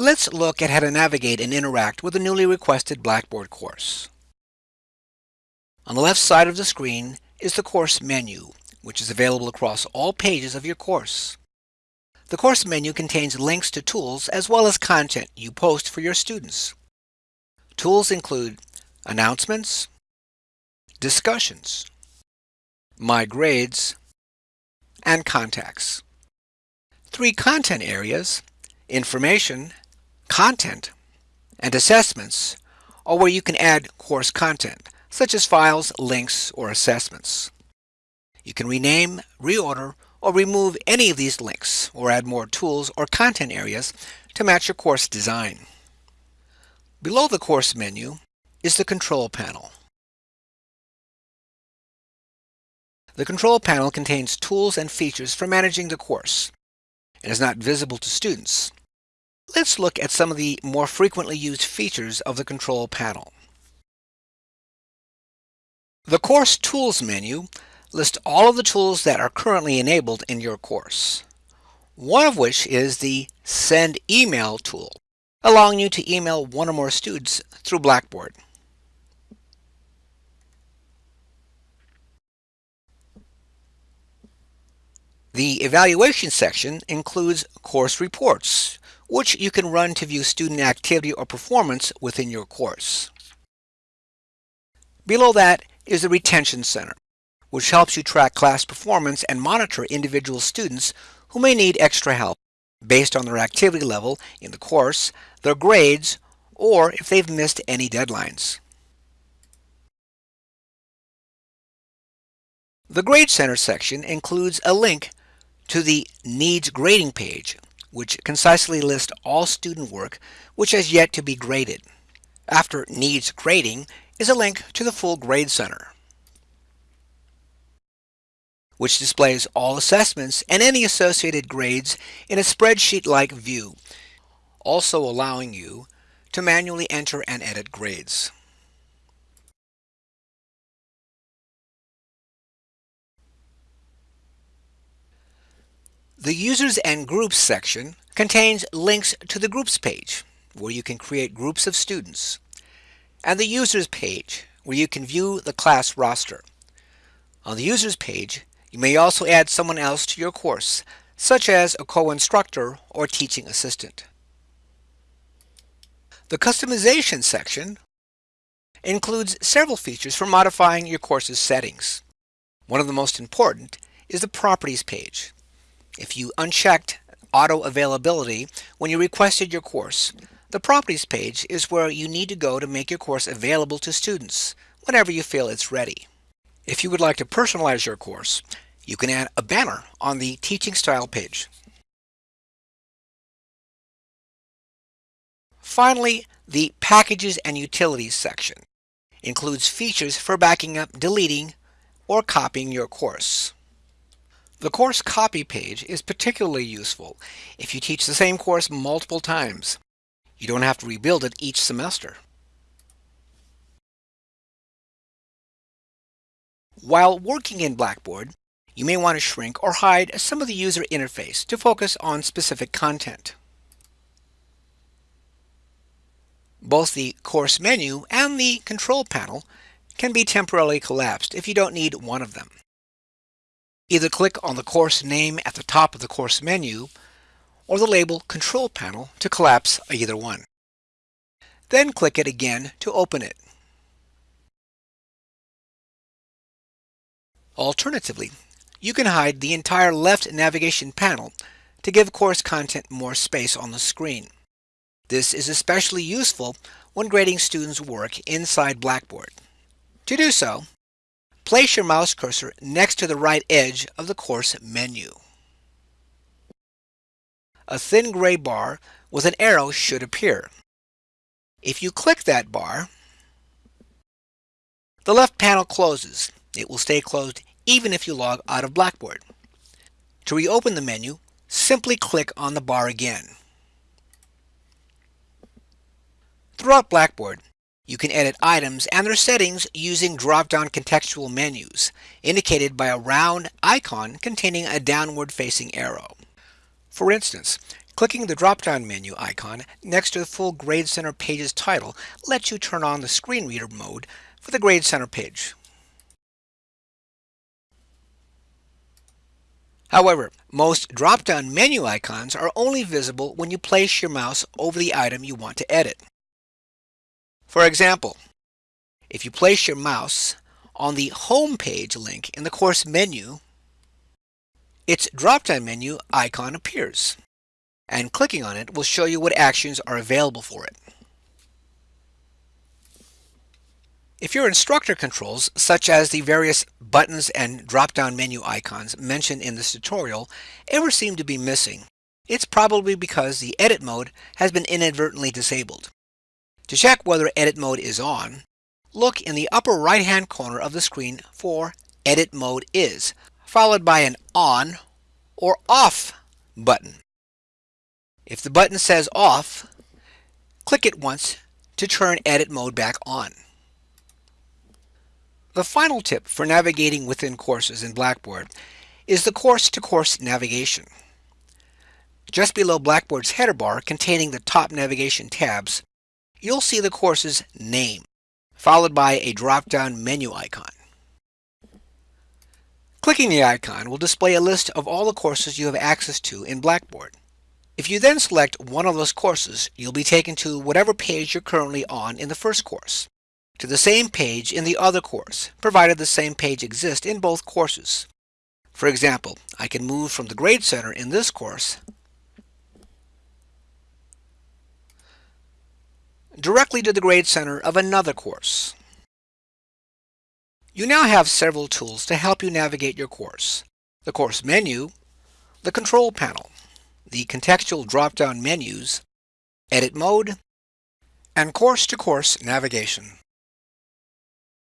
Let's look at how to navigate and interact with a newly requested Blackboard course. On the left side of the screen is the course menu, which is available across all pages of your course. The course menu contains links to tools as well as content you post for your students. Tools include announcements, discussions, my grades, and contacts. Three content areas, information, content, and assessments are where you can add course content, such as files, links, or assessments. You can rename, reorder, or remove any of these links, or add more tools or content areas to match your course design. Below the course menu is the control panel. The control panel contains tools and features for managing the course and is not visible to students. Let's look at some of the more frequently used features of the control panel. The Course Tools menu lists all of the tools that are currently enabled in your course. One of which is the Send Email tool, allowing you to email one or more students through Blackboard. The evaluation section includes course reports, which you can run to view student activity or performance within your course. Below that is the Retention Center, which helps you track class performance and monitor individual students who may need extra help based on their activity level in the course, their grades, or if they've missed any deadlines. The Grade Center section includes a link to the Needs Grading page, which concisely lists all student work which has yet to be graded. After Needs Grading is a link to the full Grade Center, which displays all assessments and any associated grades in a spreadsheet-like view, also allowing you to manually enter and edit grades. The Users and Groups section contains links to the Groups page, where you can create groups of students, and the Users page, where you can view the class roster. On the Users page, you may also add someone else to your course, such as a co-instructor or teaching assistant. The Customization section includes several features for modifying your course's settings. One of the most important is the Properties page. If you unchecked auto availability when you requested your course, the properties page is where you need to go to make your course available to students whenever you feel it's ready. If you would like to personalize your course, you can add a banner on the teaching style page. Finally, the Packages and Utilities section includes features for backing up, deleting, or copying your course. The course copy page is particularly useful if you teach the same course multiple times. You don't have to rebuild it each semester. While working in Blackboard, you may want to shrink or hide some of the user interface to focus on specific content. Both the course menu and the control panel can be temporarily collapsed if you don't need one of them. Either click on the course name at the top of the course menu or the label Control Panel to collapse either one. Then click it again to open it. Alternatively, you can hide the entire left navigation panel to give course content more space on the screen. This is especially useful when grading students' work inside Blackboard. To do so, Place your mouse cursor next to the right edge of the course menu. A thin gray bar with an arrow should appear. If you click that bar, the left panel closes. It will stay closed even if you log out of Blackboard. To reopen the menu, simply click on the bar again. Throughout Blackboard, you can edit items and their settings using drop-down contextual menus, indicated by a round icon containing a downward-facing arrow. For instance, Clicking the drop-down menu icon next to the full Grade Center page's title lets you turn on the screen reader mode for the Grade Center page. However, most drop-down menu icons are only visible when you place your mouse over the item you want to edit. For example, if you place your mouse on the Home page link in the course menu, its drop-down menu icon appears, and clicking on it will show you what actions are available for it. If your instructor controls, such as the various buttons and drop-down menu icons mentioned in this tutorial, ever seem to be missing, it's probably because the edit mode has been inadvertently disabled. To check whether edit mode is on, look in the upper right-hand corner of the screen for Edit Mode Is, followed by an On or Off button. If the button says Off, click it once to turn Edit Mode back on. The final tip for navigating within courses in Blackboard is the course-to-course -course navigation. Just below Blackboard's header bar containing the top navigation tabs, you'll see the course's name, followed by a drop-down menu icon. Clicking the icon will display a list of all the courses you have access to in Blackboard. If you then select one of those courses, you'll be taken to whatever page you're currently on in the first course to the same page in the other course, provided the same page exists in both courses. For example, I can move from the Grade Center in this course directly to the Grade Center of another course. You now have several tools to help you navigate your course. The course menu, the control panel, the contextual drop-down menus, edit mode, and course-to-course -course navigation.